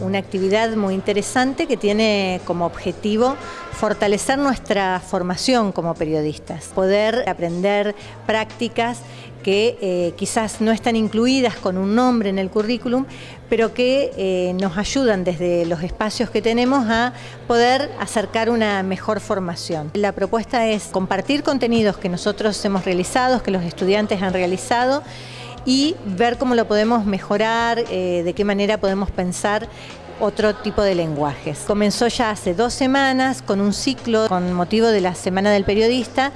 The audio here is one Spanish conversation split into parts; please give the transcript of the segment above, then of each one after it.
una actividad muy interesante que tiene como objetivo fortalecer nuestra formación como periodistas, poder aprender prácticas que eh, quizás no están incluidas con un nombre en el currículum, pero que eh, nos ayudan desde los espacios que tenemos a poder acercar una mejor formación. La propuesta es compartir contenidos que nosotros hemos realizado, que los estudiantes han realizado, y ver cómo lo podemos mejorar, eh, de qué manera podemos pensar otro tipo de lenguajes. Comenzó ya hace dos semanas con un ciclo con motivo de la Semana del Periodista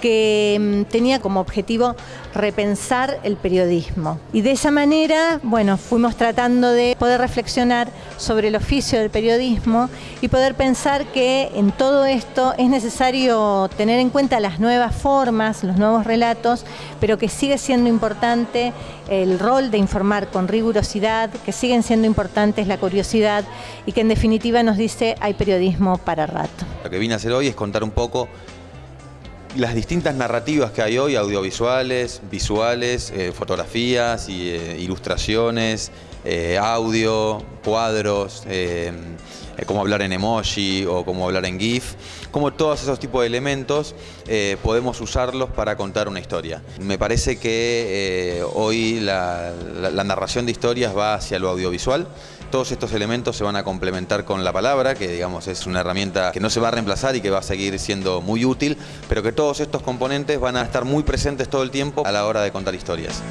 que mm, tenía como objetivo repensar el periodismo. Y de esa manera, bueno, fuimos tratando de poder reflexionar sobre el oficio del periodismo y poder pensar que en todo esto es necesario tener en cuenta las nuevas formas, los nuevos relatos, pero que sigue siendo importante el rol de informar con rigurosidad, que siguen siendo importantes la curiosidad y que en definitiva nos dice hay periodismo para rato. Lo que vine a hacer hoy es contar un poco las distintas narrativas que hay hoy, audiovisuales, visuales, eh, fotografías, y, eh, ilustraciones, eh, audio, cuadros, cómo hablar en emoji o cómo hablar en GIF, cómo todos esos tipos de elementos podemos usarlos para contar una historia. Me parece que hoy la narración de historias va hacia lo audiovisual, todos estos elementos se van a complementar con la palabra, que digamos es una herramienta que no se va a reemplazar y que va a seguir siendo muy útil, pero que todos estos componentes van a estar muy presentes todo el tiempo a la hora de contar historias.